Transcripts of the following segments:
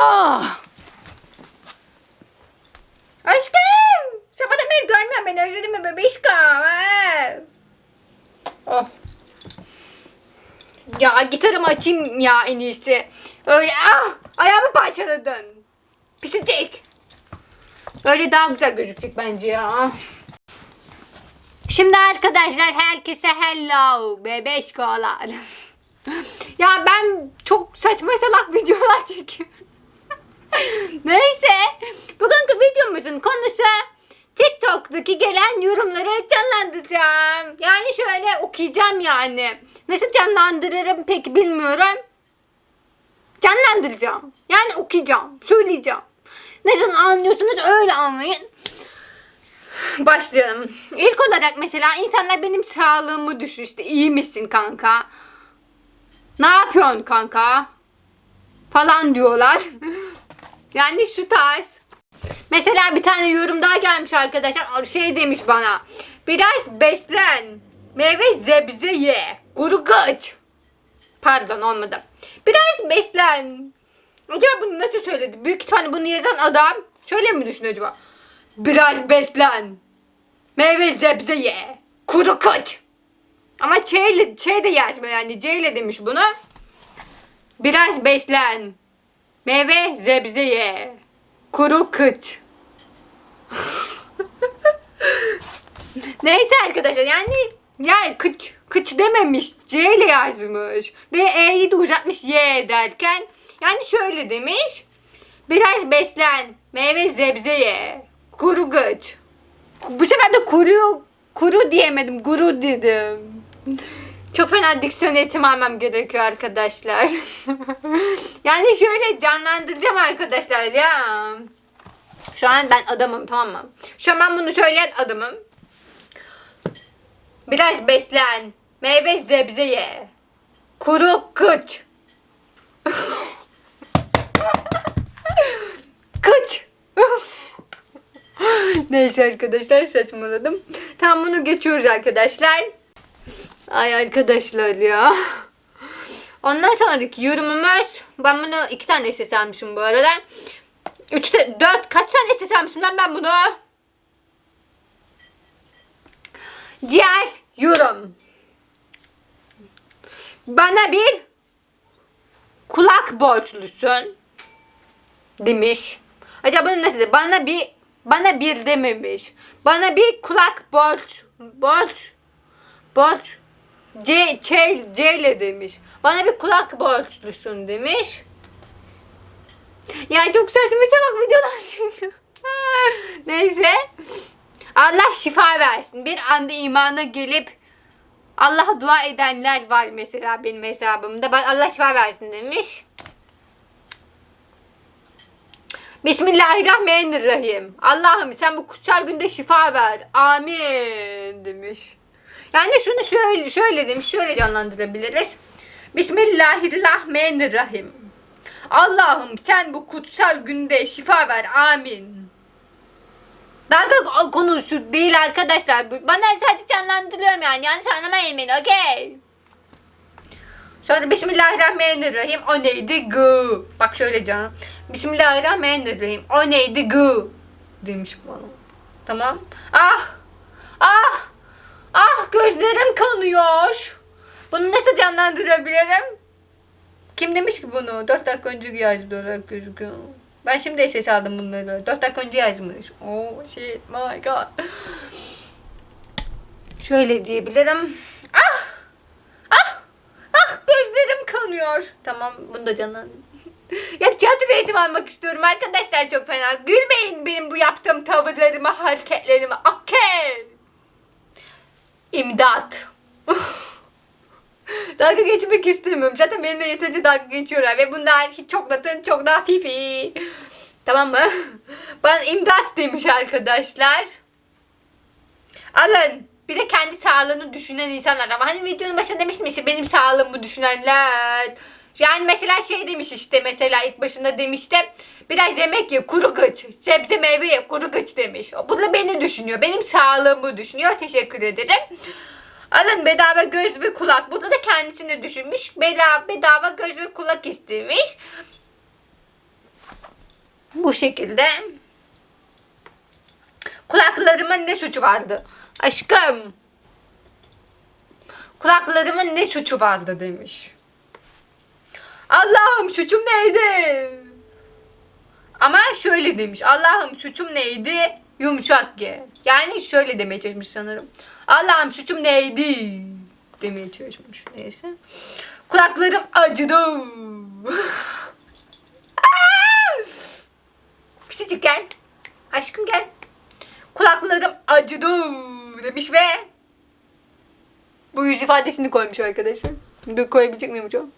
Ah! Aşkım! Sabahtan beri görmüyorum beni özledin mi bebişkom? Ha? Oh. Ya gitarımı açayım ya en iyisi. Öyle ah! Ayağımı parçaladın. Pisicik. Öyle daha güzel gözükecek bence ya. Şimdi arkadaşlar herkese hello bebeşkolar. ya ben çok saçma salak videolar çekiyorum. Neyse. Bugünkü videomuzun konusu TikTok'taki gelen yorumları canlandıracağım. Yani şöyle okuyacağım yani. Nasıl canlandırırım pek bilmiyorum. Canlandıracağım. Yani okuyacağım. Söyleyeceğim. Nasıl anlıyorsunuz öyle anlayın. Başlayalım. İlk olarak mesela insanlar benim sağlığımı düşün işte iyi misin kanka? Ne yapıyorsun kanka? Falan diyorlar. Yani şu tarz. Mesela bir tane yorum daha gelmiş arkadaşlar. Şey demiş bana. Biraz beslen. Meyve zebze ye. Kuru kıç. Pardon olmadı. Biraz beslen. Acaba bunu nasıl söyledi? Büyük ihtimalle bunu yazan adam şöyle mi düşünüyor acaba? Biraz beslen. Meyve zebze ye. Kuru kıç. Ama Ç ile, Ç de yazmıyor yani. C ile demiş bunu. Biraz beslen. Meyve zebze ye. Kuru kıç. Neyse arkadaşlar yani yani kıç kıç dememiş C ile yazmış ve E'yi de uzatmış Y derken yani şöyle demiş biraz beslen meyve zebze ye kuru kıç bu sefer de kuru kuru diyemedim guru dedim çok fena diksiyon eğitimi almam gerekiyor arkadaşlar yani şöyle canlandıracağım arkadaşlar ya şu an ben adamım tamam mı? Şu an ben bunu söyleyen adamım. Biraz beslen. Meyve zebze ye. Kuru kıç. kıç. Neyse arkadaşlar saçmaladım. Tam bunu geçiyoruz arkadaşlar. Ay arkadaşlar ya. Ondan sonraki yorumumuz. Ben bunu iki tane ses almışım bu arada. Üçte, dört, kaç tane ses almışım lan ben bunu? Diğer yorum. Bana bir kulak borçlusun demiş. Acaba bunu nasıl? Bana bir bana bir dememiş. Bana bir kulak borç borç borç C, C, ile demiş. Bana bir kulak borçlusun demiş. Ya çok saçma salak videolar çünkü. Neyse. Allah şifa versin. Bir anda imana gelip Allah'a dua edenler var mesela benim hesabımda. Allah şifa versin demiş. Bismillahirrahmanirrahim. Allah'ım sen bu kutsal günde şifa ver. Amin demiş. Yani şunu şöyle şöyle demiş. Şöyle canlandırabiliriz. Bismillahirrahmanirrahim. Allah'ım sen bu kutsal günde şifa ver. Amin. Dalga konusu değil arkadaşlar. Bana sadece canlandırıyorum yani. Yanlış anlamayın beni. Okey. Sonra Bismillahirrahmanirrahim. O neydi? Gı. Bak şöyle canım. Bismillahirrahmanirrahim. O neydi? Gı. Demiş bana. Tamam. Ah. Ah. Ah gözlerim kanıyor. Bunu nasıl canlandırabilirim? Kim demiş ki bunu? 4 dakika önce yazdı olarak gözüküyor. Ben şimdi ses aldım bunları. 4 dakika önce yazmış. Oh shit my god. Şöyle diyebilirim. Ah! Ah! Ah gözlerim kanıyor. Tamam bunu da canlan. ya tiyatro eğitimi almak istiyorum arkadaşlar çok fena. Gülmeyin benim bu yaptığım tavırlarıma, hareketlerime. Okey. İmdat. dalga geçmek istemiyorum. Zaten benimle yeterince dalga geçiyorlar ve bunlar hiç çok latın çok daha fifi. Tamam mı? Bana imdat demiş arkadaşlar. Alın. Bir de kendi sağlığını düşünen insanlar. Ama hani videonun başında demiştim işte benim sağlığımı düşünenler. Yani mesela şey demiş işte mesela ilk başında demişti. Biraz yemek ye kuru gıç. Sebze meyve ye kuru gıç demiş. Bu da beni düşünüyor. Benim sağlığımı düşünüyor. Teşekkür ederim. Alın bedava göz ve kulak. Burada da kendisini düşünmüş. Bedava, bedava göz ve kulak istemiş. Bu şekilde. Kulaklarımın ne suçu vardı? Aşkım. Kulaklarımın ne suçu vardı demiş. Allah'ım suçum neydi? Ama şöyle demiş. Allah'ım suçum neydi? Yumuşak ye. Yani şöyle demeye çalışmış sanırım. Allah'ım suçum neydi? Demeye çalışmış. Neyse. Kulaklarım acıdı. Pisicik gel. Aşkım gel. Kulaklarım acıdı demiş ve bu yüz ifadesini koymuş arkadaşlar. Dur koyabilecek miyim hocam?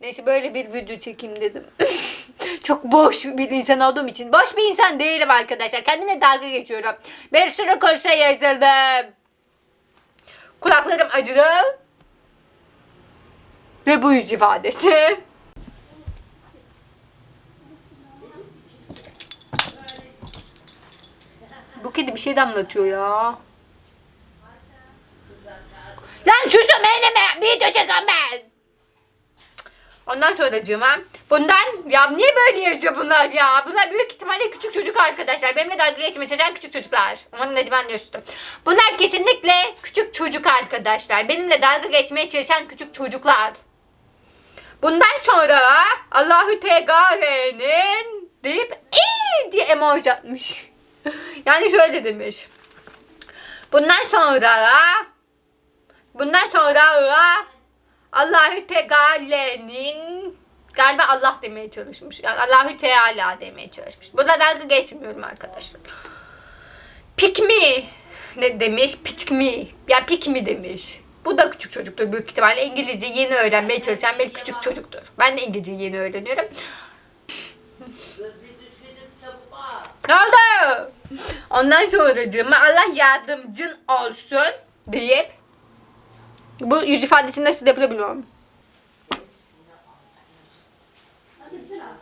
Neyse böyle bir video çekeyim dedim. Çok boş bir insan olduğum için. Boş bir insan değilim arkadaşlar. Kendime dalga geçiyorum. Bir sürü kursa yazıldım. Kulaklarım acıdı. Ve bu yüz ifadesi. Bu kedi bir şey damlatıyor ya. Lan susun benim video çeken ben. Ondan sonra cıma. Bundan ya niye böyle yazıyor bunlar ya? Bunlar büyük ihtimalle küçük çocuk arkadaşlar. Benimle dalga geçmeye çalışan küçük çocuklar. Umarım ne ben diyorsun. Bunlar kesinlikle küçük çocuk arkadaşlar. Benimle dalga geçmeye çalışan küçük çocuklar. Bundan sonra Allahü Teala'nın deyip iyi diye emoji atmış. yani şöyle demiş. Bundan sonra bundan sonra Allahü Teala'nın galiba Allah demeye çalışmış. Yani Allahü Teala demeye çalışmış. Burada dalga geçmiyorum arkadaşlar. Pikmi ne demiş? Pikmi. Ya pikmi demiş. Bu da küçük çocuktur büyük ihtimalle. İngilizce yeni öğrenmeye çalışan bir küçük çocuktur. Ben de İngilizce yeni öğreniyorum. Ne oldu? Ondan sonracığıma Allah yardımcın olsun deyip bu yüz ifadesini nasıl yapılıyor bilmiyorum.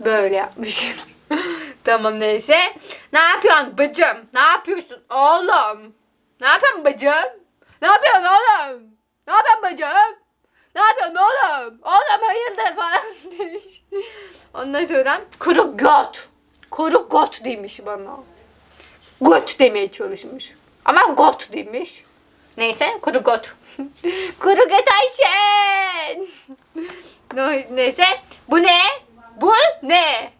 Böyle yapmış. tamam neyse. Ne yapıyorsun bacım? Ne yapıyorsun oğlum? Ne yapıyorsun bacım? Ne yapıyorsun oğlum? Ne yapıyorsun bacım? Ne yapıyorsun oğlum? Oğlum hayırdır falan demiş. Ondan sonra kuru got. Kuru got demiş bana. Got demeye çalışmış. Ama got demiş. Neyse kuru got. kuru got Ayşen. Ne- Neyse bu ne? Bu ne?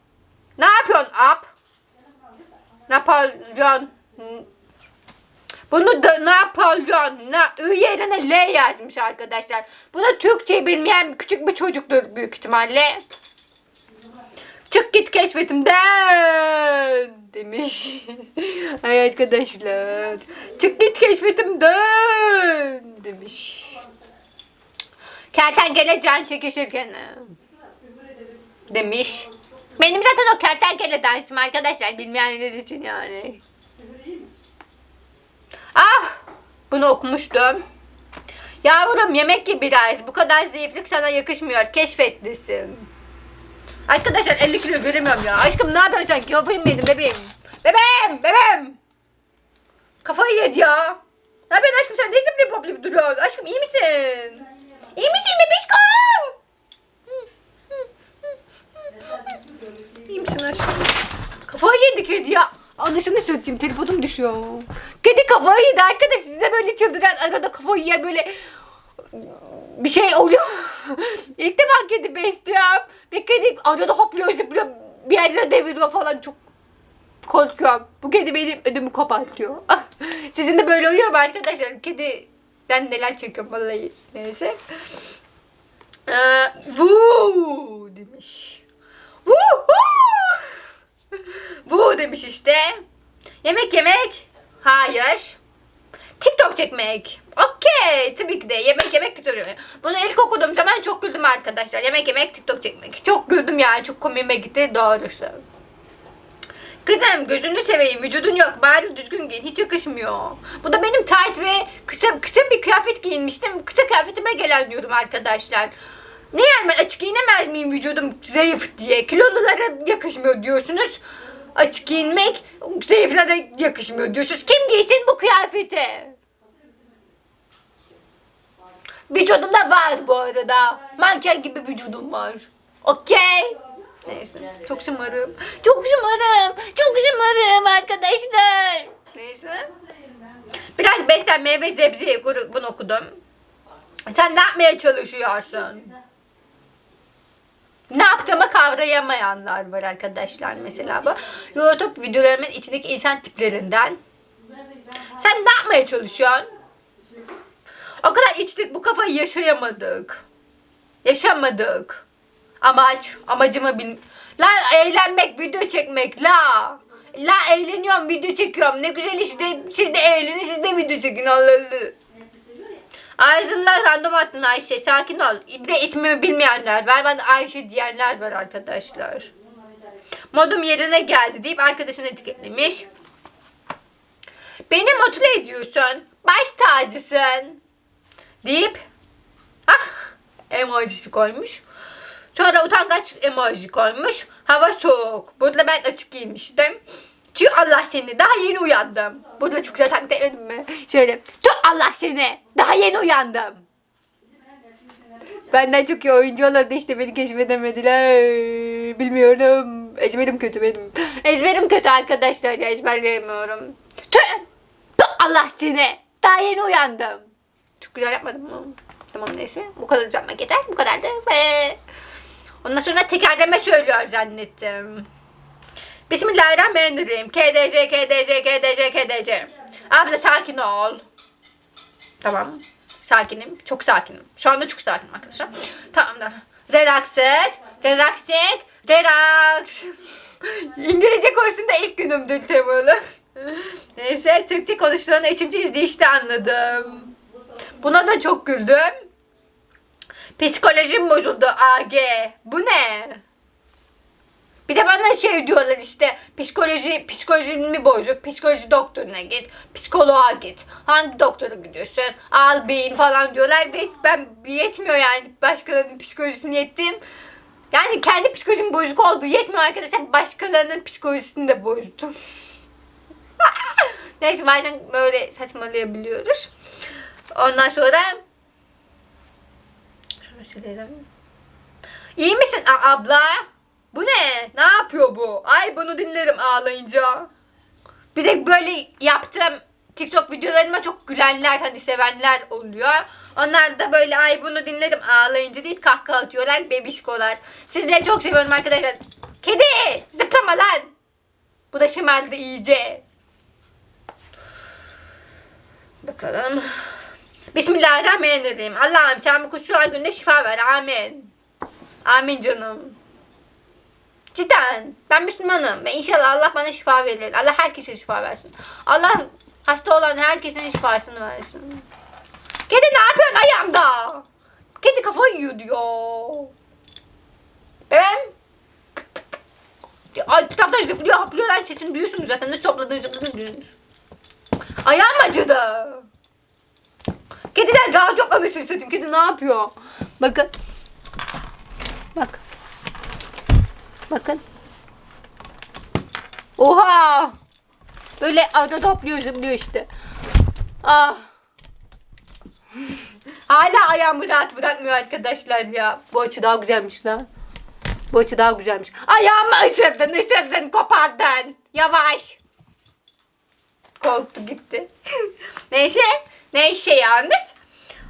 Ne yapıyorsun ap? Napolyon. Bunu da Napolyon. Na, I yerine L yazmış arkadaşlar. Bu da Türkçe bilmeyen küçük bir çocuktur büyük ihtimalle. Çık git keşfetimden demiş. Ay arkadaşlar. Çık git keşfetimden demiş. Kertenkele can çekişirken demiş. Benim zaten o kertenkele dansim arkadaşlar bilmeyenler için yani. Ah! Bunu okumuştum. Yavrum yemek ye biraz. Bu kadar zayıflık sana yakışmıyor. Keşfetlisin. Arkadaşlar 50 kilo göremiyorum ya. Aşkım ne yapıyorsun sen? Kafayı mı yedin bebeğim? Bebeğim! Bebeğim! Kafayı yedi ya. Ne yapıyorsun aşkım sen? Ne zıplayıp hoplayıp duruyorsun? Aşkım iyi misin? İyi misin bebeşkom? İyi misin aşkım? Kafayı yedi kedi ya. Anlaşıldı söyleyeyim telefonum düşüyor. Kedi kafayı yedi arkadaş. Siz de böyle çıldıran arada kafayı yiyen böyle bir şey oluyor. İlk defa kedi besliyorum. Ve kedi arada hopluyor zıplıyor. Bir yerlere deviriyor falan çok korkuyorum. Bu kedi benim ödümü kopartıyor. Sizin de böyle oluyor mu arkadaşlar? Kediden neler çekiyorum vallahi. Neyse. Ee, vuu demiş. Vuu Bu demiş işte. Yemek yemek. Hayır. TikTok çekmek. Okey. Tabii ki de yemek yemek TikTok. Bunu ilk okuduğum zaman çok güldüm arkadaşlar. Yemek yemek TikTok çekmek. Çok güldüm yani. Çok komiğime gitti doğrusu. Kızım gözünü seveyim vücudun yok bari düzgün giyin hiç yakışmıyor. Bu da benim tight ve kısa kısa bir kıyafet giyinmiştim. Kısa kıyafetime gelen diyordum arkadaşlar. Ne yani ben açık giyinemez miyim vücudum zayıf diye. Kilolulara yakışmıyor diyorsunuz. Açık giyinmek zayıflara yakışmıyor diyorsunuz. Kim giysin bu kıyafeti? Vücudum da var bu arada. Manken gibi vücudum var. Okey. Neyse. Çok şımarım. Çok şımarım. Çok şımarım arkadaşlar. Neyse. Biraz beslenmeye ve sebzeye bunu okudum. Sen ne yapmaya çalışıyorsun? Ne yaptığımı kavrayamayanlar var arkadaşlar mesela bu. YouTube videolarımın içindeki insan tiplerinden. Sen ne yapmaya çalışıyorsun? O kadar içtik bu kafayı yaşayamadık. Yaşamadık. Amaç, amacımı bil... La eğlenmek, video çekmek, la. La eğleniyorum, video çekiyorum. Ne güzel işte. Siz de eğlenin, siz de video çekin. Allah. Ağzımla random attın Ayşe. Sakin ol. Bir de ismimi bilmeyenler var. Ben Ayşe diyenler var arkadaşlar. Modum yerine geldi deyip arkadaşını etiketlemiş. Beni motive ediyorsun. Baş tacısın. Deyip ah emojisi koymuş. Sonra utangaç emoji koymuş. Hava soğuk. Burada ben açık giymiştim. Tüh Allah seni. Daha yeni uyandım. Burada çok güzel taklit etmedim mi? Şöyle. Tüh Allah seni. Daha yeni uyandım. Benden çok iyi oyuncu olurdu işte beni keşfedemediler. Bilmiyorum. Ezberim kötü benim. Ezberim kötü arkadaşlar ezberleyemiyorum. Tüh! Tüh Allah seni. Daha yeni uyandım. Çok güzel yapmadım mı? Tamam neyse. Bu kadar yapmak yeter. Bu kadar da. Ve... Ondan sonra tekerleme söylüyor zannettim. Bismillahirrahmanirrahim. KDC, KDC, KDC, KDC. Abla sakin ol. Tamam. Sakinim. Çok sakinim. Şu anda çok sakinim arkadaşlar. Tamamdır. Relax et. Relax et. Relax. İngilizce kursunda ilk günümdür temalı. Neyse Türkçe konuşulanı üçüncü izleyişte anladım. Buna da çok güldüm. Psikolojim bozuldu AG. Bu ne? Bir de bana şey diyorlar işte psikoloji psikolojin mi bozuk? Psikoloji doktoruna git. Psikoloğa git. Hangi doktora gidiyorsun? Al beyin falan diyorlar ve ben yetmiyor yani başkalarının psikolojisini yettim. Yani kendi psikolojim bozuk olduğu yetmiyor arkadaşlar. Başkalarının psikolojisini de bozdum. Neyse bazen böyle saçmalayabiliyoruz. Ondan sonra şunu silelim. İyi misin abla? Bu ne? Ne yapıyor bu? Ay bunu dinlerim ağlayınca. Bir de böyle yaptığım TikTok videolarıma çok gülenler hani sevenler oluyor. Onlar da böyle ay bunu dinledim ağlayınca deyip kahkaha atıyorlar bebişkolar. Sizleri çok seviyorum arkadaşlar. Kedi zıplama lan. Bu da şımardı iyice. Bakalım. Bismillahirrahmanirrahim. Allah'ım sen bu kuşlar günde şifa ver. Amin. Amin canım. Cidden. Ben Müslümanım. Ve inşallah Allah bana şifa verir. Allah herkese şifa versin. Allah hasta olan herkesin şifasını versin. Kedi ne yapıyorsun ayağımda? Kedi kafayı yiyor diyor. Ben Ay kitapta zıplıyor haplıyor lan sesini duyuyorsunuz zaten ne topladığını zıpladığını. Ayağım acıdı. Kediden rahat yok anasını satayım. Kedi ne yapıyor? Bakın. Bak. Bakın. Oha! Böyle arada topluyor zıplıyor işte. Ah. Hala ayağımı rahat bırakmıyor arkadaşlar ya. Bu açı daha güzelmiş lan. Bu açı daha güzelmiş. Ayağımı ısırdın ısırdın kopardın. Yavaş. Korktu gitti. Neyse. Neyse yalnız.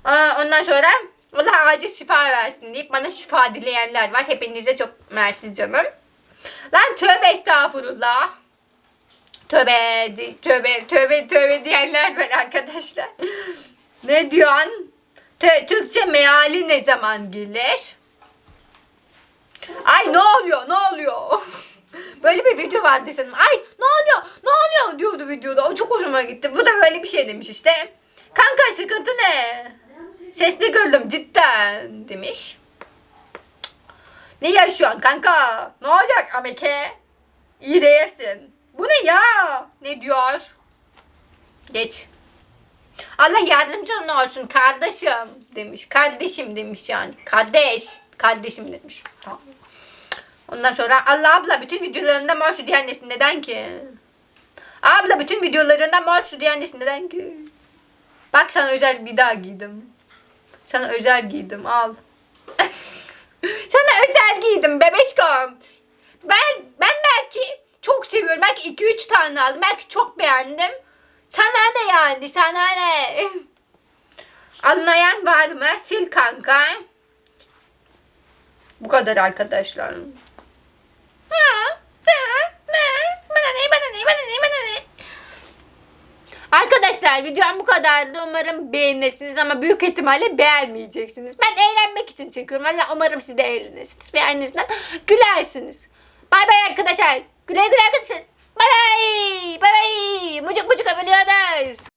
Aa, Ondan sonra Allah acil şifa versin deyip bana şifa dileyenler var. Hepinize çok mersi canım. Lan tövbe estağfurullah. Tövbe, tövbe, tövbe, tövbe diyenler var arkadaşlar. ne diyorsun? Tö- Türkçe meali ne zaman gelir? Ay ne oluyor, ne oluyor? Böyle bir video vardı sanırım. Ay ne oluyor, ne oluyor diyordu videoda. O çok hoşuma gitti. Bu da böyle bir şey demiş işte. Kanka sıkıntı ne? Sesli güldüm cidden demiş. Ne yaşıyorsun kanka? Ne olacak Ameke? İyi değilsin. Bu ne ya? Ne diyor? Geç. Allah yardımcın olsun kardeşim demiş. Kardeşim demiş yani. Kardeş. Kardeşim demiş. Tamam. Ondan sonra Allah abla bütün videolarında mor su diyen nesin neden ki? Abla bütün videolarında mor su diyen nesin neden ki? Bak sana özel bir daha giydim. Sana özel giydim al. Sana özel giydim bebeşkom. Ben ben belki çok seviyorum. Belki 2-3 tane aldım. Belki çok beğendim. Sana ne yani? Sana ne? Anlayan var mı? Sil kanka. Bu kadar arkadaşlar. Ha, ha, ha. Bana ne, bana ne, bana ne, bana ne? Arkadaşlar videom bu kadardı. Umarım beğenirsiniz ama büyük ihtimalle beğenmeyeceksiniz. Ben eğlenmek için çekiyorum. Yani umarım siz de eğlenirsiniz. Ve gülersiniz. Bay bay arkadaşlar. Güle güle arkadaşlar. Bay bay. Bay bay. Mucuk mucuk öpülüyoruz.